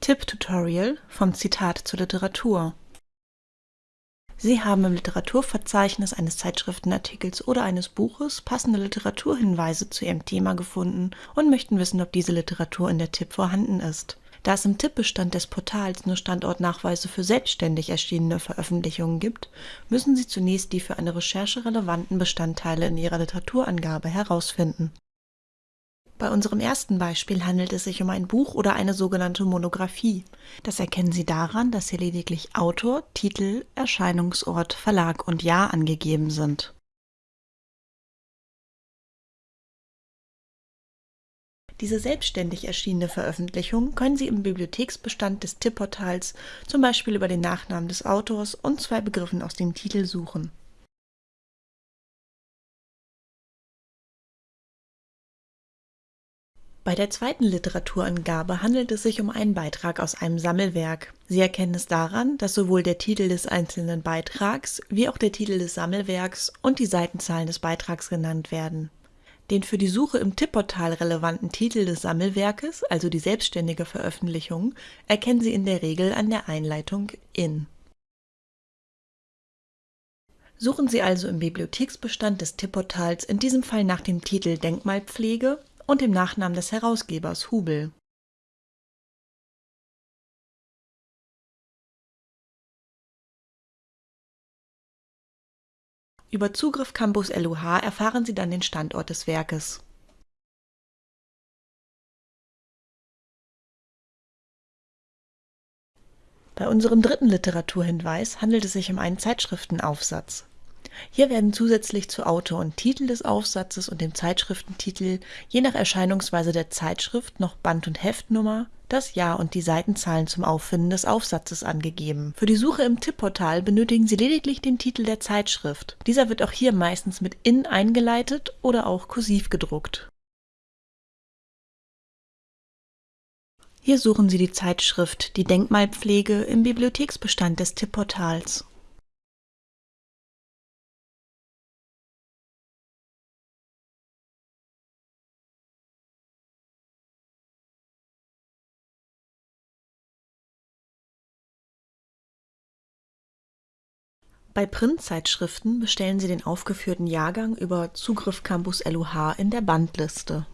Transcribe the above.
Tipp-Tutorial vom Zitat zur Literatur Sie haben im Literaturverzeichnis eines Zeitschriftenartikels oder eines Buches passende Literaturhinweise zu Ihrem Thema gefunden und möchten wissen, ob diese Literatur in der Tipp vorhanden ist. Da es im Tippbestand des Portals nur Standortnachweise für selbstständig erschienene Veröffentlichungen gibt, müssen Sie zunächst die für eine Recherche relevanten Bestandteile in Ihrer Literaturangabe herausfinden bei unserem ersten Beispiel handelt es sich um ein Buch oder eine sogenannte Monographie. Das erkennen Sie daran, dass hier lediglich Autor, Titel, Erscheinungsort, Verlag und Jahr angegeben sind. Diese selbstständig erschienene Veröffentlichung können Sie im Bibliotheksbestand des Tippportals zum Beispiel über den Nachnamen des Autors und zwei Begriffen aus dem Titel suchen Bei der zweiten Literaturangabe handelt es sich um einen Beitrag aus einem Sammelwerk. Sie erkennen es daran, dass sowohl der Titel des einzelnen Beitrags wie auch der Titel des Sammelwerks und die Seitenzahlen des Beitrags genannt werden. Den für die Suche im Tippportal relevanten Titel des Sammelwerkes, also die selbstständige Veröffentlichung, erkennen Sie in der Regel an der Einleitung in. Suchen Sie also im Bibliotheksbestand des Tippportals in diesem Fall nach dem Titel Denkmalpflege und dem Nachnamen des Herausgebers Hubel. Über Zugriff Campus LUH erfahren Sie dann den Standort des Werkes. Bei unserem dritten Literaturhinweis handelt es sich um einen Zeitschriftenaufsatz. Hier werden zusätzlich zu Autor und Titel des Aufsatzes und dem Zeitschriftentitel je nach Erscheinungsweise der Zeitschrift noch Band und Heftnummer, das Jahr und die Seitenzahlen zum Auffinden des Aufsatzes angegeben. Für die Suche im Tippportal benötigen Sie lediglich den Titel der Zeitschrift. Dieser wird auch hier meistens mit IN eingeleitet oder auch kursiv gedruckt. Hier suchen Sie die Zeitschrift Die Denkmalpflege im Bibliotheksbestand des Tippportals. Bei Printzeitschriften bestellen Sie den aufgeführten Jahrgang über Zugriff Campus LUH in der Bandliste